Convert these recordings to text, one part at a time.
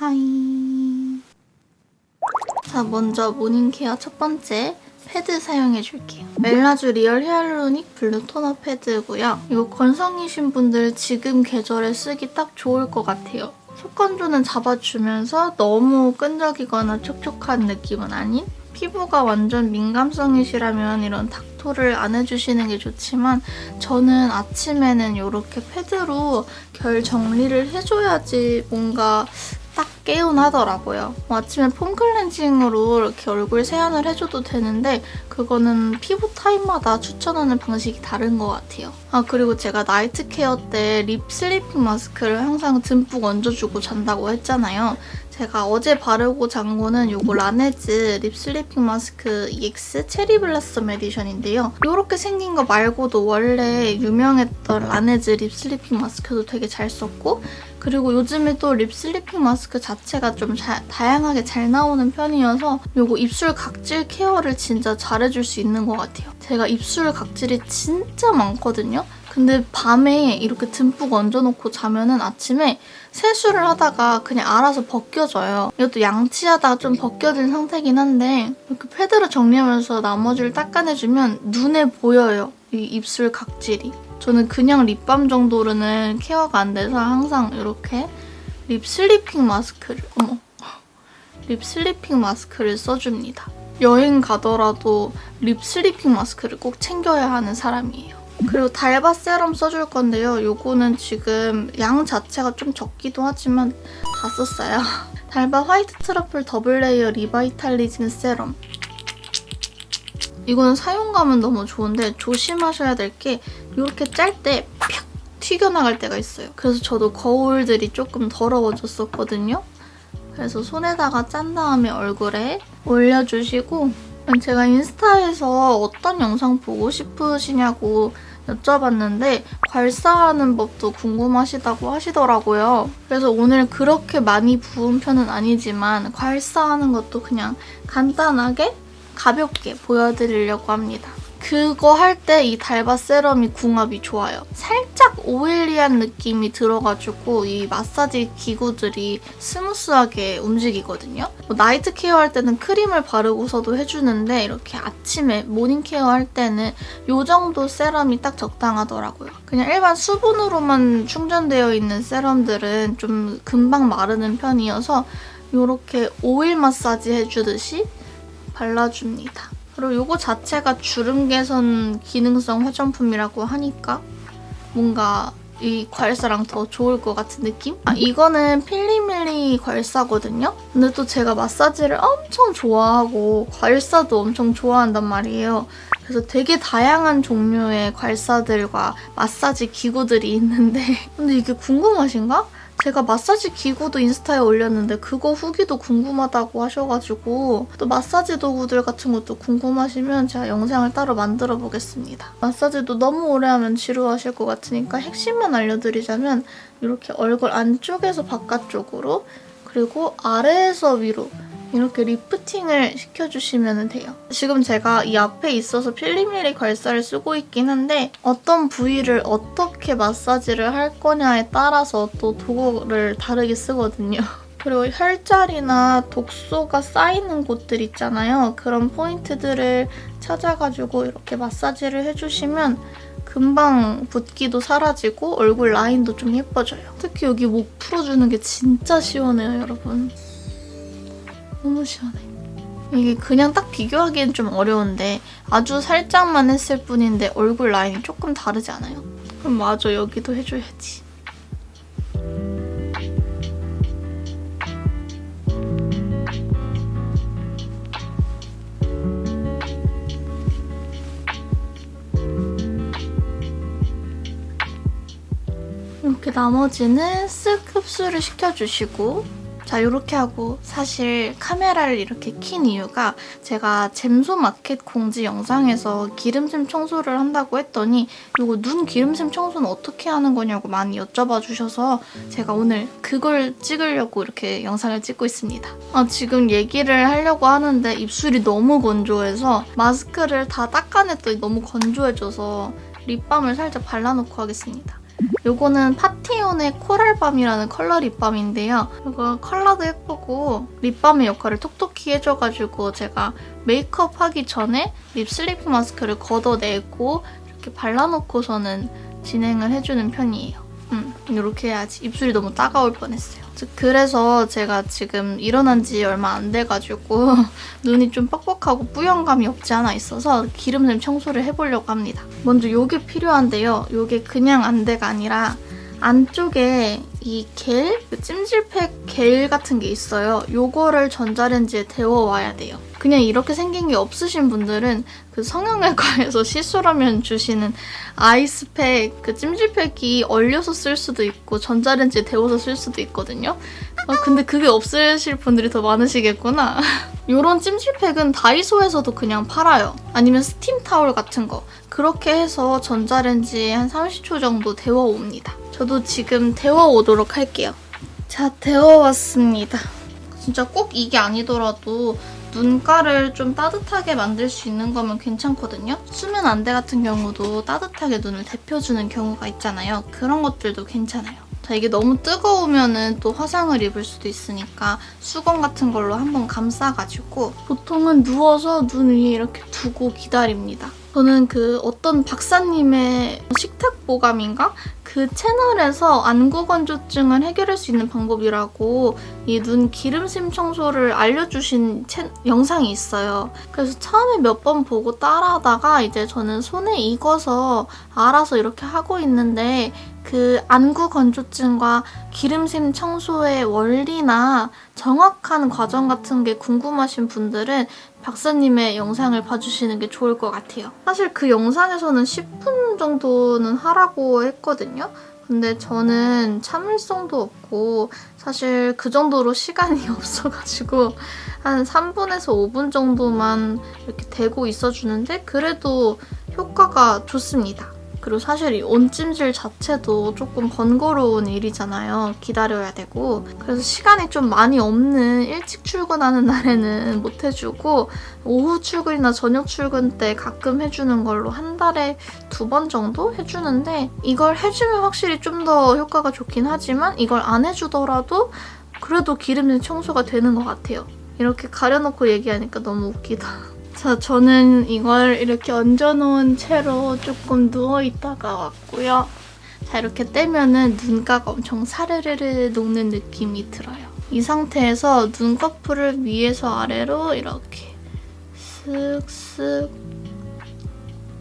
Hi. 자, 먼저 morning care 첫 번째 패드 사용해줄게요. 웰라쥬 리얼 히알루로닉 블루 토너 패드고요. 이거 건성이신 분들 지금 계절에 쓰기 딱 좋을 것 같아요. 속건조는 잡아주면서 너무 끈적이거나 촉촉한 느낌은 아닌 피부가 완전 민감성이시라면 이런 닥토를 안 해주시는 게 좋지만 저는 아침에는 이렇게 패드로 결 정리를 해줘야지 뭔가 딱 개운하더라고요. 뭐 아침에 foam cleansing으로 이렇게 얼굴 세안을 해줘도 되는데 그거는 피부 타입마다 추천하는 방식이 다른 것 같아요. 아 그리고 제가 night care 때 lip sleeping mask를 항상 듬뿍 얹어주고 잔다고 했잖아요. 제가 어제 바르고 잔 거는 이거 라네즈 립 슬리핑 마스크 EX 체리 블라썸 에디션인데요. 이렇게 생긴 거 말고도 원래 유명했던 라네즈 lip sleeping mask도 되게 잘 썼고 그리고 요즘에 또 lip sleeping mask 자체가 좀 자, 다양하게 잘 나오는 편이어서 이거 입술 각질 care를 진짜 잘해줄 수 있는 것 같아요. 제가 입술 각질이 진짜 많거든요. 근데 밤에 이렇게 듬뿍 얹어놓고 자면은 아침에 세수를 하다가 그냥 알아서 벗겨져요. 이것도 양치하다가 좀 벗겨진 상태긴 한데 이렇게 패드로 정리하면서 나머지를 닦아내주면 눈에 보여요. 이 입술 각질이. 저는 그냥 lip balm 정도로는 케어가 안 돼서 항상 이렇게 lip sleeping mask를 어머 lip sleeping mask를 써줍니다. 여행 가더라도 lip sleeping mask를 꼭 챙겨야 하는 사람이에요. 그리고 달바 세럼 써줄 건데요. 요거는 지금 양 자체가 좀 적기도 하지만 다 썼어요. 달바 white truffle double layer revitalizing serum. 이거는 사용감은 너무 좋은데 조심하셔야 될 게 이렇게 짤 때 팍 튀겨나갈 때가 있어요. 그래서 저도 거울들이 조금 더러워졌었거든요. 그래서 손에다가 짠 다음에 얼굴에 올려주시고 제가 인스타에서 어떤 영상 보고 싶으시냐고 여쭤봤는데 괄사하는 법도 궁금하시다고 하시더라고요. 그래서 오늘 그렇게 많이 부은 편은 아니지만 괄사하는 것도 그냥 간단하게 가볍게 보여드리려고 합니다. 그거 할 때 이 달바 serum이 궁합이 좋아요. 살짝 oily한 느낌이 들어가지고 이 마사지 기구들이 smooth하게 움직이거든요. 뭐 night care 할 때는 크림을 바르고서도 해주는데 이렇게 아침에 morning care 할 때는 이 정도 serum이 딱 적당하더라고요. 그냥 일반 수분으로만 충전되어 있는 serum들은 좀 금방 마르는 편이어서 이렇게 오일 마사지 해주듯이 발라줍니다. 그리고 이거 자체가 주름 개선 기능성 화장품이라고 하니까 뭔가 이 괄사랑 더 좋을 것 같은 느낌? 아, 이거는 필리밀리 괄사거든요? 근데 또 제가 마사지를 엄청 좋아하고 괄사도 엄청 좋아한단 말이에요. 그래서 되게 다양한 종류의 괄사들과 마사지 기구들이 있는데 근데 이게 궁금하신가? 제가 마사지 기구도 인스타에 올렸는데 그거 후기도 궁금하다고 하셔가지고 또 마사지 도구들 같은 것도 궁금하시면 제가 영상을 따로 만들어 보겠습니다. 마사지도 너무 오래 하면 지루하실 것 같으니까 핵심만 알려드리자면 이렇게 얼굴 안쪽에서 바깥쪽으로 그리고 아래에서 위로 이렇게 리프팅을 시켜주시면 돼요. 지금 제가 이 앞에 있어서 필리밀리 괄사를 쓰고 있긴 한데 어떤 부위를 어떻게 마사지를 할 거냐에 따라서 또 도구를 다르게 쓰거든요. 그리고 혈자리나 독소가 쌓이는 곳들 있잖아요. 그런 포인트들을 찾아가지고 이렇게 마사지를 해주시면 금방 붓기도 사라지고 얼굴 라인도 좀 예뻐져요. 특히 여기 목 풀어주는 게 진짜 시원해요, 여러분. 너무 시원해. 이게 그냥 딱 비교하기엔 좀 어려운데 아주 살짝만 했을 뿐인데 얼굴 라인이 조금 다르지 않아요? 그럼 맞아, 여기도 해줘야지. 이렇게 나머지는 쓱 흡수를 시켜주시고 자 이렇게 하고 사실 카메라를 이렇게 킨 이유가 제가 잼소 마켓 공지 영상에서 기름샘 청소를 한다고 했더니 이거 눈 기름샘 청소는 어떻게 하는 거냐고 많이 여쭤봐 주셔서 제가 오늘 그걸 찍으려고 이렇게 영상을 찍고 있습니다. 아, 지금 얘기를 하려고 하는데 입술이 너무 건조해서 마스크를 다 닦아냈더니 너무 건조해져서 lip balm을 살짝 발라놓고 하겠습니다. 요거는 파티온의 coral balm이라는 컬러 lip balm인데요. 이거 컬러도 예쁘고 lip balm의 역할을 톡톡히 해줘가지고 제가 메이크업 하기 전에 lip sleeping mask를 걷어내고 이렇게 발라놓고서는 진행을 해주는 편이에요. 음, 이렇게 해야지. 입술이 너무 따가울 뻔했어요. 그래서 제가 지금 일어난 지 얼마 안 돼가지고 눈이 좀 뻑뻑하고 뿌연감이 없지 않아 있어서 기름샘 청소를 해보려고 합니다. 먼저 이게 필요한데요. 이게 그냥 안대가 아니라 안쪽에 이 겔? 그 찜질팩 겔 같은 게 있어요. 요거를 전자레인지에 데워와야 돼요. 그냥 이렇게 생긴 게 없으신 분들은 그 성형외과에서 시술하면 주시는 아이스팩, 그 찜질팩이 얼려서 쓸 수도 있고 전자레인지에 데워서 쓸 수도 있거든요. 아, 근데 그게 없으실 분들이 더 많으시겠구나. 이런 찜질팩은 다이소에서도 그냥 팔아요. 아니면 스팀 타올 같은 거. 그렇게 해서 전자레인지에 한 30초 정도 데워옵니다. 저도 지금 데워오도록 할게요. 자, 데워왔습니다. 진짜 꼭 이게 아니더라도 눈가를 좀 따뜻하게 만들 수 있는 거면 괜찮거든요. 수면 안대 같은 경우도 따뜻하게 눈을 데펴주는 경우가 있잖아요. 그런 것들도 괜찮아요. 자, 이게 너무 뜨거우면 또 화상을 입을 수도 있으니까 수건 같은 걸로 한번 감싸가지고 보통은 누워서 눈 위에 이렇게 두고 기다립니다. 저는 그 어떤 박사님의 식탁 보감인가? 그 채널에서 안구 건조증을 해결할 수 있는 방법이라고 이 눈 기름심 청소를 알려주신 채, 영상이 있어요. 그래서 처음에 몇 번 보고 따라하다가 이제 저는 손에 익어서 알아서 이렇게 하고 있는데 그 안구 건조증과 기름샘 청소의 원리나 정확한 과정 같은 게 궁금하신 분들은 박사님의 영상을 봐주시는 게 좋을 것 같아요. 사실 그 영상에서는 10분 정도는 하라고 했거든요. 근데 저는 참을성도 없고 사실 그 정도로 시간이 없어가지고 한 3분에서 5분 정도만 이렇게 대고 있어주는데 그래도 효과가 좋습니다. 그리고 사실 이 온찜질 자체도 조금 번거로운 일이잖아요. 기다려야 되고. 그래서 시간이 좀 많이 없는 일찍 출근하는 날에는 못 해주고 오후 출근이나 저녁 출근 때 가끔 해주는 걸로 한 달에 두 번 정도 해주는데 이걸 해주면 확실히 좀 더 효과가 좋긴 하지만 이걸 안 해주더라도 그래도 기름진 청소가 되는 것 같아요. 이렇게 가려놓고 얘기하니까 너무 웃기다. 자, 저는 이걸 이렇게 얹어놓은 채로 조금 누워있다가 왔고요. 자, 이렇게 떼면은 눈가가 엄청 사르르르 녹는 느낌이 들어요. 이 상태에서 눈꺼풀을 위에서 아래로 이렇게 쓱쓱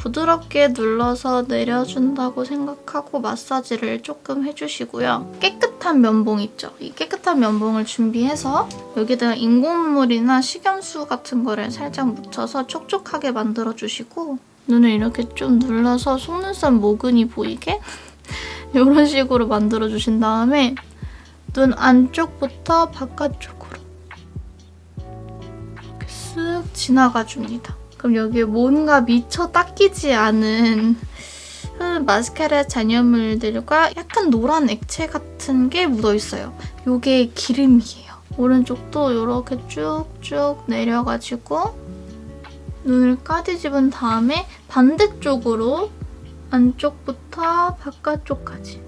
부드럽게 눌러서 내려준다고 생각하고 마사지를 조금 해주시고요. 깨끗한 면봉 있죠? 이 깨끗한 면봉을 준비해서 여기다가 인공물이나 식염수 같은 거를 살짝 묻혀서 촉촉하게 만들어주시고 눈을 이렇게 좀 눌러서 속눈썹 모근이 보이게 이런 식으로 만들어주신 다음에 눈 안쪽부터 바깥쪽으로 이렇게 쓱 지나가줍니다. 그럼 여기에 뭔가 미처 닦이지 않은 마스카라 잔여물들과 약간 노란 액체 같은 게 묻어있어요. 이게 기름이에요. 오른쪽도 이렇게 쭉쭉 내려가지고 눈을 까뒤집은 다음에 반대쪽으로 안쪽부터 바깥쪽까지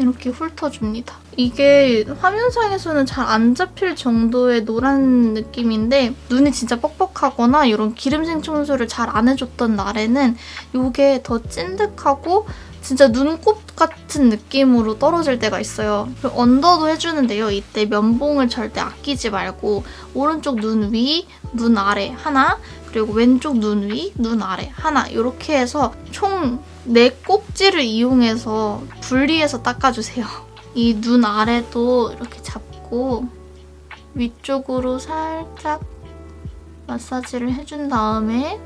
이렇게 훑어줍니다. 이게 화면상에서는 잘 안 잡힐 정도의 노란 느낌인데 눈이 진짜 뻑뻑하거나 이런 기름생 청소를 잘 안 해줬던 날에는 이게 더 찐득하고 진짜 눈곱 같은 느낌으로 떨어질 때가 있어요. 언더도 해주는데요. 이때 면봉을 절대 아끼지 말고 오른쪽 눈 위, 눈 아래 하나 그리고 왼쪽 눈 위, 눈 아래 하나 이렇게 해서 총 4꼭지를 이용해서 분리해서 닦아주세요. 이 눈 아래도 이렇게 잡고 위쪽으로 살짝 마사지를 해준 다음에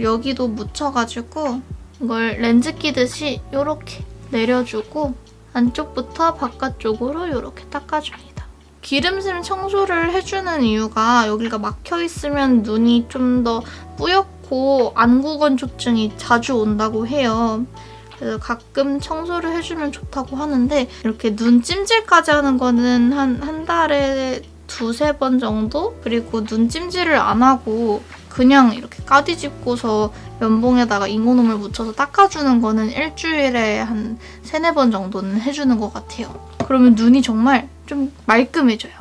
여기도 묻혀가지고 이걸 렌즈 끼듯이 이렇게 내려주고 안쪽부터 바깥쪽으로 이렇게 닦아줍니다. 기름샘 청소를 해주는 이유가 여기가 막혀있으면 눈이 좀 더 뿌옇고 안구 건조증이 자주 온다고 해요. 그래서 가끔 청소를 해주면 좋다고 하는데 이렇게 눈 찜질까지 하는 거는 한, 한 달에 두세 번 정도? 그리고 눈 찜질을 안 하고 그냥 이렇게 까디집고서 면봉에다가 인공눈물 묻혀서 닦아주는 거는 일주일에 한 세네 번 정도는 해주는 것 같아요. 그러면 눈이 정말 좀 말끔해져요.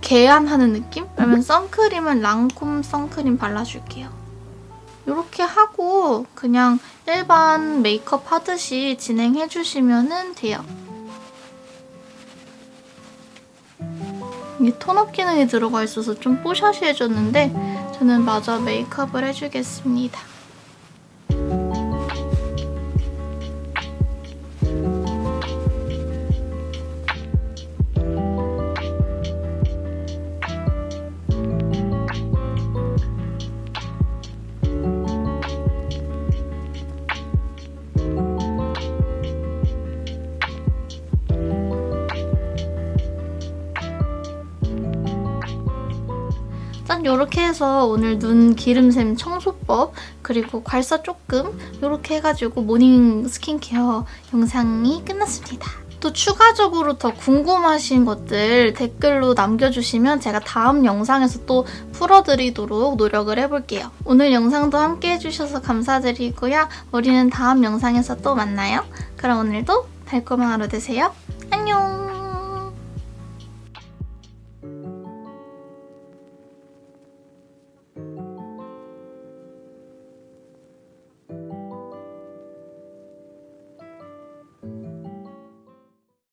개안하는 느낌? 그러면 선크림은 랑콤 선크림 발라줄게요. 이렇게 하고 그냥 일반 메이크업 하듯이 진행해주시면 돼요. 이게 톤업 기능이 들어가 있어서 좀 뽀샤시해졌는데 저는 마저 메이크업을 해주겠습니다. 짠 이렇게 해서 오늘 눈 기름샘 청소법 그리고 괄사 조금 이렇게 해가지고 morning skincare 영상이 끝났습니다. 또 추가적으로 더 궁금하신 것들 댓글로 남겨주시면 제가 다음 영상에서 또 풀어드리도록 노력을 해볼게요. 오늘 영상도 함께 해주셔서 감사드리고요. 우리는 다음 영상에서 또 만나요. 그럼 오늘도 달콤한 하루 되세요. 안녕!